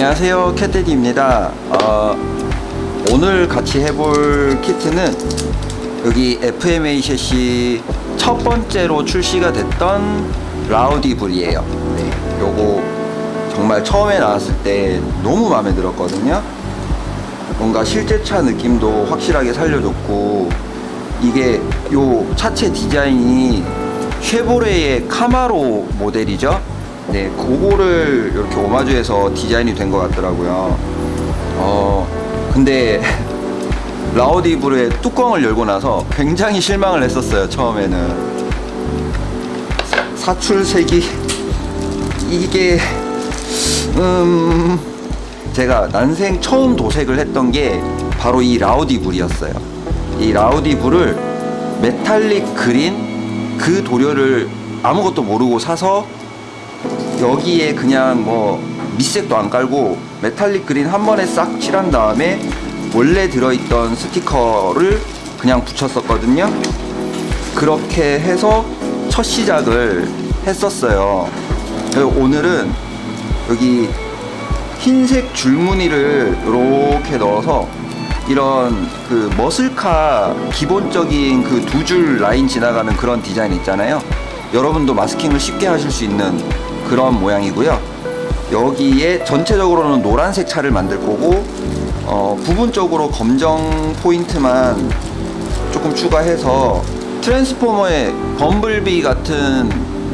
안녕하세요. 캣데디입니다. 어, 오늘 같이 해볼 키트는 여기 FMA 셰시 첫 번째로 출시가 됐던 라우디불이에요. 네, 요거 정말 처음에 나왔을 때 너무 마음에 들었거든요. 뭔가 실제차 느낌도 확실하게 살려줬고 이게 요 차체 디자인이 쉐보레의 카마로 모델이죠 네 그거를 이렇게 오마주해서 디자인이 된 것 같더라고요. 어 근데 라우디브의 뚜껑을 열고 나서 굉장히 실망을 했었어요 처음에는. 사출색이 이게 음 제가 난생 처음 도색을 했던 게 바로 이 라우디불이었어요. 이 라우디불을 메탈릭 그린 그 도료를 아무것도 모르고 사서 여기에 그냥 뭐 밑색도 안 깔고 metallic green 한 번에 싹 칠한 다음에 원래 들어있던 스티커를 그냥 붙였었거든요. 그렇게 해서 첫 시작을 했었어요. 오늘은 여기 흰색 줄무늬를 이렇게 넣어서 이런 그 muscle car 기본적인 그 두 줄 라인 지나가는 그런 디자인 있잖아요. 여러분도 마스킹을 쉽게 하실 수 있는 그런 모양이고요 여기에 전체적으로는 노란색 차를 만들 거고 어, 부분적으로 검정 포인트만 조금 추가해서 트랜스포머의 범블비 같은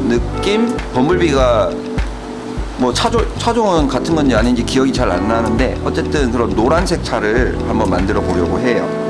느낌? 범블비가 뭐 차조, 차종은 같은 건지 아닌지 기억이 잘 안 나는데 어쨌든 그런 노란색 차를 한번 만들어 보려고 해요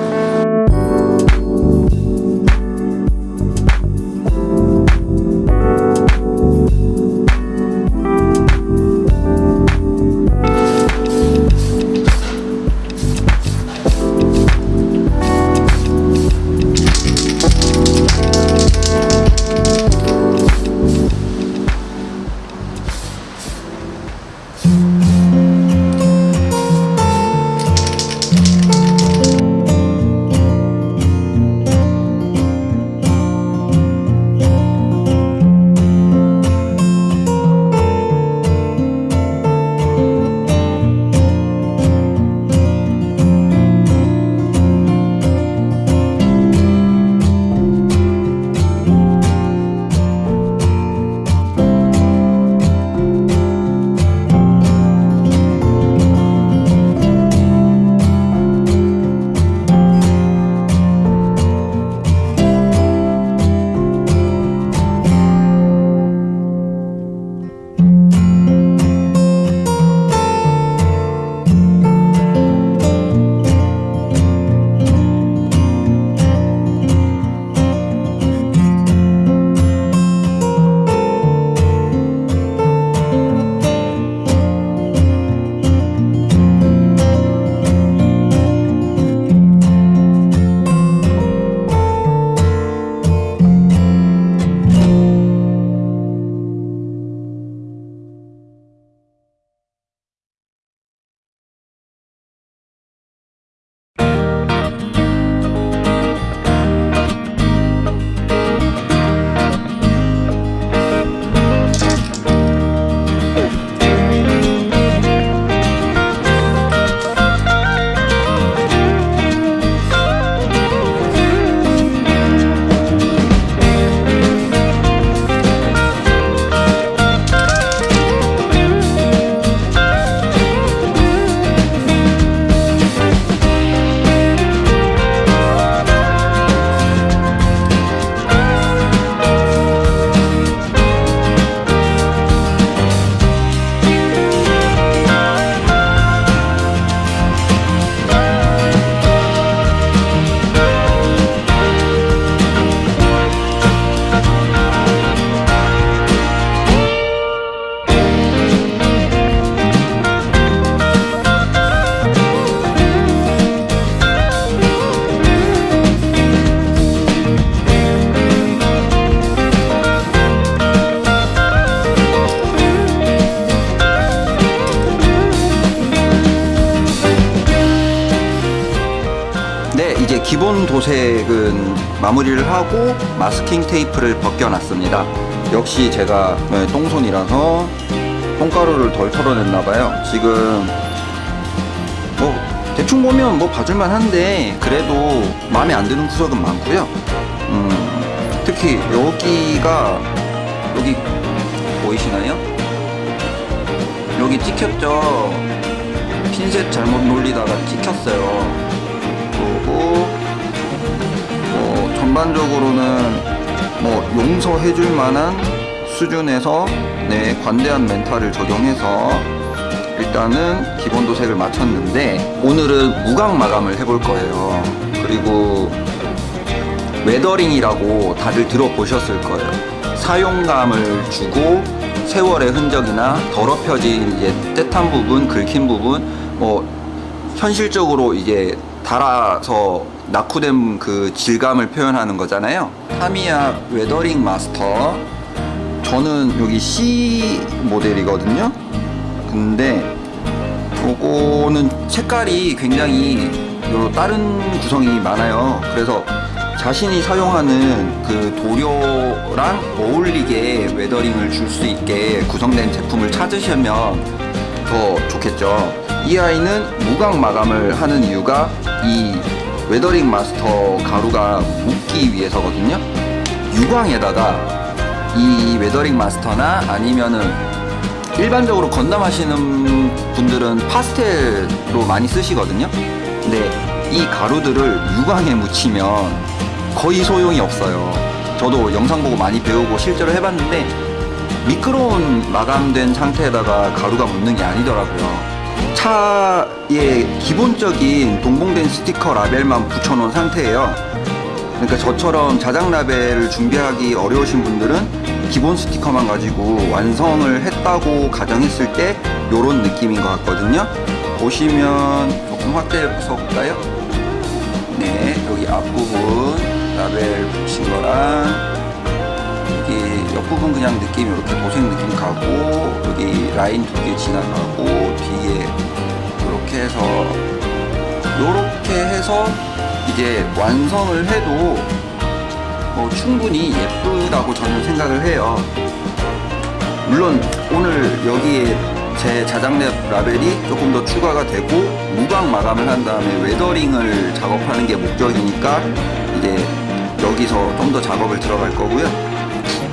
기본 도색은 마무리를 하고 마스킹 테이프를 벗겨놨습니다. 역시 제가 네, 똥손이라서 똥가루를 덜 털어냈나 봐요. 지금 뭐 대충 보면 뭐 봐줄만 한데 그래도 마음에 안 드는 구석은 많고요. 음, 특히 여기가 여기 보이시나요? 여기 찍혔죠. 핀셋 잘못 놀리다가 찍혔어요. 그리고 뭐 전반적으로는 뭐 용서해줄 만한 수준에서 네 관대한 멘탈을 적용해서 일단은 기본 도색을 마쳤는데 오늘은 무광 마감을 해볼 거예요. 그리고 weathering이라고 다들 들어보셨을 거예요. 사용감을 주고 세월의 흔적이나 더럽혀진 이제 떼탄 부분, 긁힌 부분, 뭐 현실적으로 이제 달아서 낙후된 그 질감을 표현하는 거잖아요. 타미야 weathering master. 저는 여기 C 모델이거든요. 근데 요거는 색깔이 굉장히 요 다른 구성이 많아요. 그래서 자신이 사용하는 그 도료랑 어울리게 weathering을 줄 수 있게 구성된 제품을 찾으시면 더 좋겠죠. 이 아이는 무광 마감을 하는 이유가 이 weathering master 가루가 묻기 위해서거든요. 유광에다가 이 weathering master나 아니면은 일반적으로 건담 하시는 분들은 파스텔로 많이 쓰시거든요. 근데 이 가루들을 유광에 묻히면 거의 소용이 없어요. 저도 영상 보고 많이 배우고 실제로 해봤는데 미끄러운 마감된 상태에다가 가루가 묻는 게 아니더라고요. 차에 기본적인 동봉된 스티커 라벨만 붙여놓은 상태예요. 그러니까 저처럼 자작 라벨을 준비하기 어려우신 분들은 기본 스티커만 가지고 완성을 했다고 가정했을 때 이런 느낌인 것 같거든요. 보시면 조금 확대해서 볼까요? 네, 여기 앞부분 라벨 붙인 거랑 옆부분 그냥 느낌 이렇게 도색 느낌 가고 여기 라인 두 개 지나가고 뒤에 이렇게 해서 이렇게 해서 이제 완성을 해도 뭐 충분히 예쁘다고 저는 생각을 해요. 물론 오늘 여기에 제 자작랩 라벨이 조금 더 추가가 되고 무광 마감을 한 다음에 weathering을 작업하는 게 목적이니까 이제 여기서 좀 더 작업을 들어갈 거고요.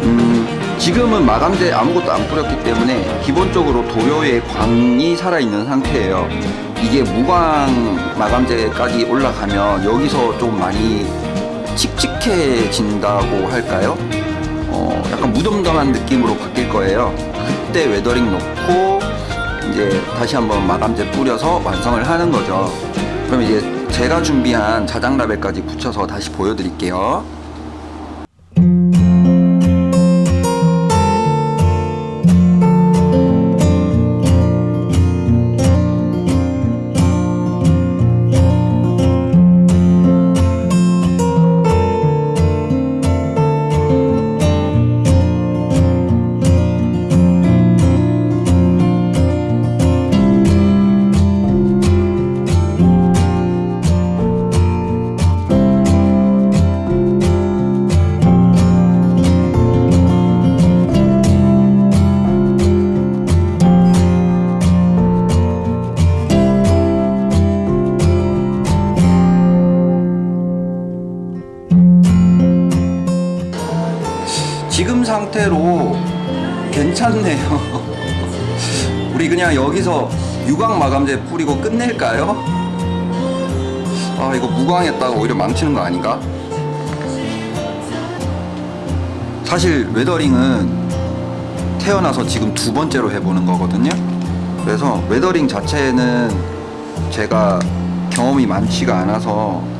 음, 지금은 마감제 아무것도 안 뿌렸기 때문에 기본적으로 도료에 광이 살아있는 상태예요. 이게 무광 마감제까지 올라가면 여기서 좀 많이 칙칙해진다고 할까요? 어, 약간 무덤덤한 느낌으로 바뀔 거예요. 그때 weathering 넣고 이제 다시 한번 마감제 뿌려서 완성을 하는 거죠. 그럼 이제 제가 준비한 자작 라벨까지 붙여서 다시 보여드릴게요. 상태로 괜찮네요. 우리 그냥 여기서 유광 마감제 뿌리고 끝낼까요? 아 이거 무광했다가 오히려 망치는 거 아닌가? 사실 weathering은 태어나서 지금 두 번째로 해보는 거거든요. 그래서 weathering 자체는 제가 경험이 많지가 않아서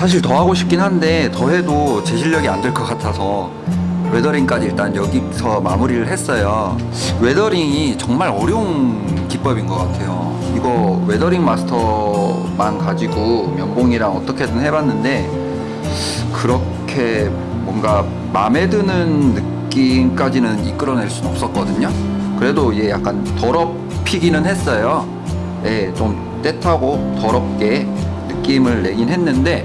사실 더 하고 싶긴 한데 더 해도 제 실력이 안 될 것 같아서 weathering까지 일단 여기서 마무리를 했어요. weathering이 정말 어려운 기법인 것 같아요. 이거 weathering master만 가지고 면봉이랑 어떻게든 해봤는데 그렇게 뭔가 마음에 드는 느낌까지는 이끌어낼 순 없었거든요. 그래도 얘 약간 더럽히기는 했어요. 예, 좀 때타고 더럽게 느낌을 내긴 했는데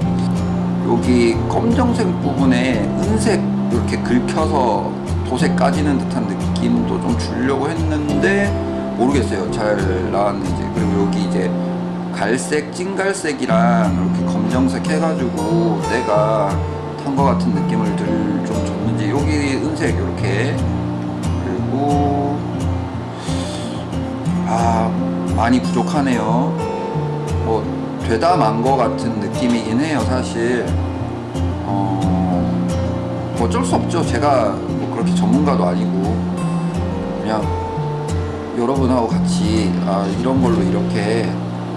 여기 검정색 부분에 은색 이렇게 긁혀서 도색 까지는 듯한 느낌도 좀 주려고 했는데 모르겠어요. 잘 나왔는지. 그리고 여기 이제 갈색, 찐갈색이랑 이렇게 검정색 해가지고 내가 탄 것 같은 느낌을 들 좀 줬는지 여기 은색 이렇게 그리고 아 많이 부족하네요. 뭐 되다 만거 같은 느낌이긴 해요 사실. 어 어쩔 수 없죠. 제가 뭐 그렇게 전문가도 아니고 그냥 여러분하고 같이 아 이런 걸로 이렇게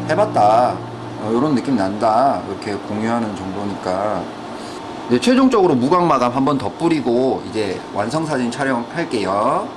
해봤다. 어, 이런 느낌 난다. 이렇게 공유하는 정도니까. 네, 최종적으로 무광 마감 한번 더 뿌리고 이제 완성 사진 촬영할게요